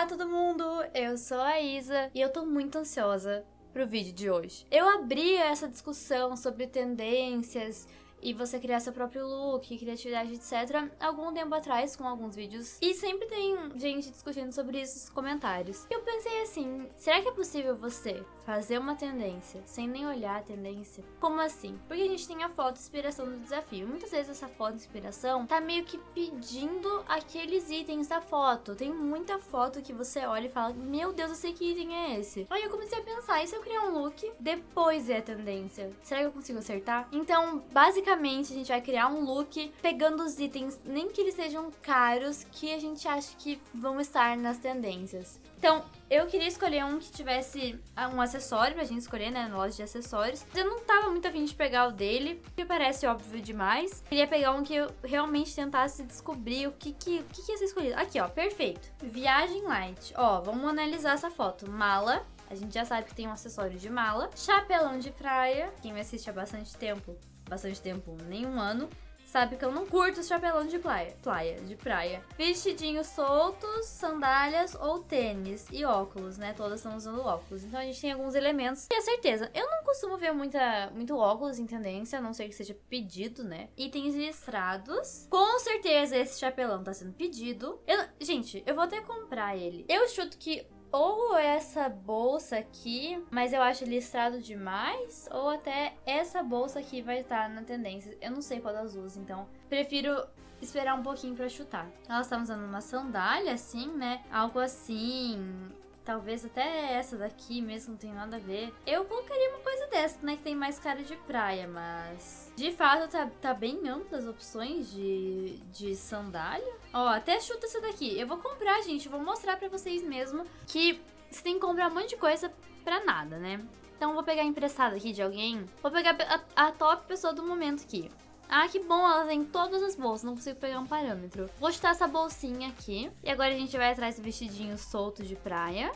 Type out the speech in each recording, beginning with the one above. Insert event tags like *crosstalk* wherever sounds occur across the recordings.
Olá todo mundo, eu sou a Isa e eu tô muito ansiosa pro vídeo de hoje. Eu abri essa discussão sobre tendências e você criar seu próprio look, criatividade, etc. algum tempo atrás com alguns vídeos. E sempre tem gente discutindo sobre isso nos comentários. Eu pensei assim, será que é possível você fazer uma tendência sem nem olhar a tendência? Como assim? Porque a gente tem a foto inspiração do desafio. Muitas vezes essa foto inspiração tá meio que pedindo aqueles itens da foto. Tem muita foto que você olha e fala, meu Deus, eu sei que item é esse. Aí eu comecei a pensar, e se eu criar um look, depois ver a tendência? Será que eu consigo acertar? Então, basicamente, basicamente a gente vai criar um look pegando os itens, nem que eles sejam caros, que a gente acha que vão estar nas tendências. Então, eu queria escolher um que tivesse ah, um acessório pra gente escolher, né, na loja de acessórios. Eu não tava muito afim de pegar o dele, porque parece óbvio demais. Queria pegar um que eu realmente tentasse descobrir o que que, o que, que ia ser escolhido. Aqui, ó, perfeito. Viagem light. Ó, vamos analisar essa foto. Mala, a gente já sabe que tem um acessório de mala. Chapelão de praia. Quem me assiste há bastante tempo bastante tempo, nem um ano, sabe que eu não curto os chapelão de praia, praia, de praia. Vestidinhos soltos, sandálias ou tênis e óculos, né? Todas estão usando óculos. Então a gente tem alguns elementos. E a certeza, eu não costumo ver muita, muito óculos em tendência, a não ser que seja pedido, né? Itens listrados. Com certeza esse chapelão tá sendo pedido. Eu, gente, eu vou até comprar ele. Eu chuto que ou essa bolsa aqui, mas eu acho listrado demais, ou até essa bolsa aqui vai estar na tendência. Eu não sei qual das duas, então prefiro esperar um pouquinho pra chutar. Ela está usando uma sandália, assim, né? Algo assim, Talvez até essa daqui mesmo não tem nada a ver. Eu colocaria uma coisa dessa, né? Que tem mais cara de praia, mas... De fato, tá, tá bem amplas opções de, de sandália. Ó, até chuta essa daqui. Eu vou comprar, gente. Eu vou mostrar pra vocês mesmo que você tem que comprar um monte de coisa pra nada, né? Então, vou pegar emprestado aqui de alguém. Vou pegar a, a top pessoa do momento aqui. Ah, que bom, ela tem todas as bolsas, não consigo pegar um parâmetro. Vou chutar essa bolsinha aqui. E agora a gente vai atrás do vestidinho solto de praia.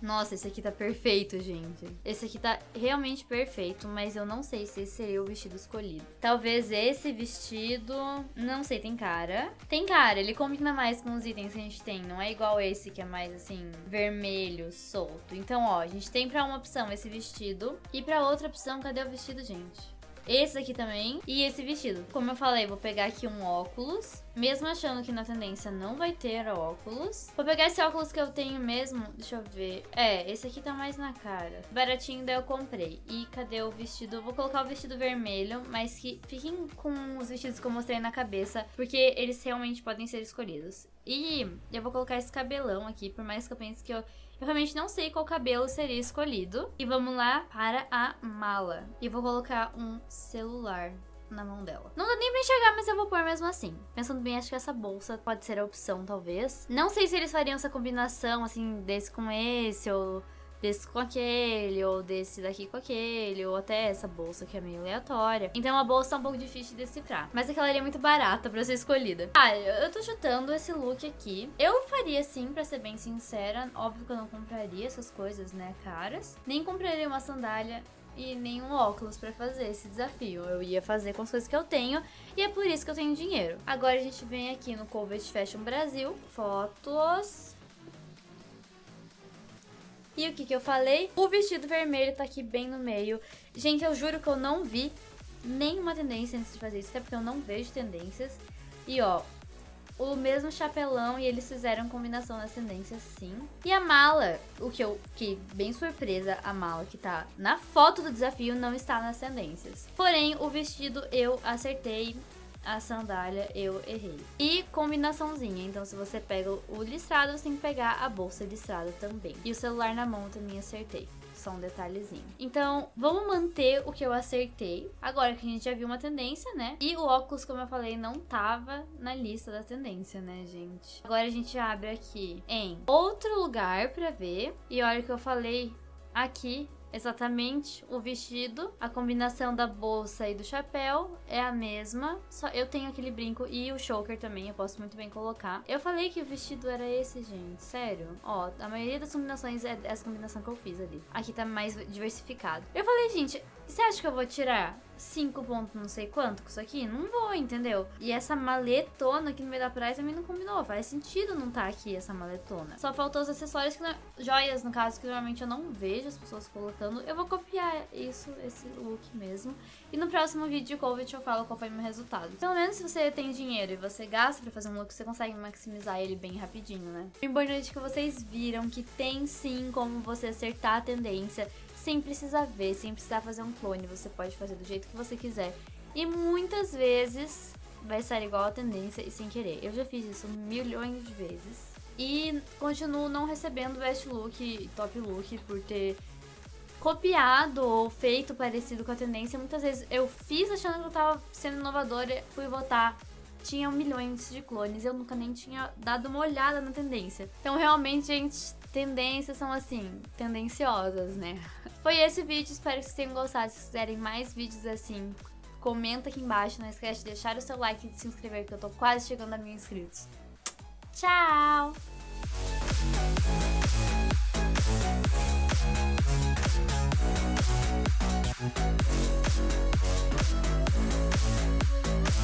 Nossa, esse aqui tá perfeito, gente. Esse aqui tá realmente perfeito, mas eu não sei se esse seria o vestido escolhido. Talvez esse vestido... Não sei, tem cara. Tem cara, ele combina mais com os itens que a gente tem. Não é igual esse que é mais, assim, vermelho, solto. Então, ó, a gente tem pra uma opção esse vestido. E pra outra opção, cadê o vestido, gente? Esse aqui também. E esse vestido. Como eu falei, vou pegar aqui um óculos. Mesmo achando que na tendência não vai ter óculos. Vou pegar esse óculos que eu tenho mesmo. Deixa eu ver. É, esse aqui tá mais na cara. Baratinho, daí eu comprei. E cadê o vestido? Eu vou colocar o vestido vermelho, mas que fiquem com os vestidos que eu mostrei na cabeça, porque eles realmente podem ser escolhidos. E eu vou colocar esse cabelão aqui, por mais que eu pense que eu eu realmente não sei qual cabelo seria escolhido. E vamos lá para a mala. E vou colocar um celular na mão dela. Não dá nem pra enxergar, mas eu vou pôr mesmo assim. Pensando bem, acho que essa bolsa pode ser a opção, talvez. Não sei se eles fariam essa combinação, assim, desse com esse, ou desse com aquele, ou desse daqui com aquele, ou até essa bolsa que é meio aleatória. Então a bolsa é um pouco difícil de decifrar. Mas aquela é muito barata pra ser escolhida. Ah, eu tô chutando esse look aqui. Eu faria sim, pra ser bem sincera. Óbvio que eu não compraria essas coisas, né, caras. Nem compraria uma sandália e nenhum óculos para fazer esse desafio. Eu ia fazer com as coisas que eu tenho e é por isso que eu tenho dinheiro. Agora a gente vem aqui no Covet Fashion Brasil, fotos, e o que que eu falei? O vestido vermelho tá aqui bem no meio. Gente, eu juro que eu não vi nenhuma tendência antes de fazer isso, até porque eu não vejo tendências. E ó, o mesmo chapelão e eles fizeram combinação nas tendências sim. E a mala, o que eu fiquei bem surpresa, a mala que tá na foto do desafio não está nas tendências. Porém, o vestido eu acertei a sandália eu errei. E combinaçãozinha, então se você pega o listrado, você tem que pegar a bolsa listrada também. E o celular na mão também acertei só um detalhezinho. Então, vamos manter o que eu acertei. Agora que a gente já viu uma tendência, né? E o óculos, como eu falei, não tava na lista da tendência, né, gente? Agora a gente abre aqui em outro lugar pra ver. E olha o que eu falei aqui exatamente o vestido, a combinação da bolsa e do chapéu é a mesma, só eu tenho aquele brinco e o choker também, eu posso muito bem colocar. Eu falei que o vestido era esse, gente, sério. Ó, a maioria das combinações é essa combinação que eu fiz ali. Aqui tá mais diversificado. Eu falei, gente, você acha que eu vou tirar 5 pontos não sei quanto com isso aqui? Não vou, entendeu? E essa maletona aqui no meio da praia também não combinou. Faz sentido não tá aqui essa maletona. Só faltou os acessórios, que não... joias no caso, que normalmente eu não vejo as pessoas colocando. Eu vou copiar isso, esse look mesmo. E no próximo vídeo de Covid eu falo qual foi o meu resultado. Pelo menos se você tem dinheiro e você gasta pra fazer um look, você consegue maximizar ele bem rapidinho, né? O importante é que vocês viram que tem sim como você acertar a tendência sem precisar ver, sem precisar fazer um clone. Você pode fazer do jeito que você quiser. E muitas vezes vai sair igual a tendência e sem querer. Eu já fiz isso milhões de vezes. E continuo não recebendo best look e top look por ter copiado ou feito parecido com a tendência. Muitas vezes eu fiz achando que eu tava sendo inovadora, fui votar, tinha milhões de clones, eu nunca nem tinha dado uma olhada na tendência. Então realmente, gente, tendências são assim, tendenciosas, né? *laughs* Foi esse vídeo, espero que vocês tenham gostado. Se quiserem mais vídeos assim, comenta aqui embaixo. Não esquece de deixar o seu like e de se inscrever, que eu tô quase chegando a mil inscritos. Tchau!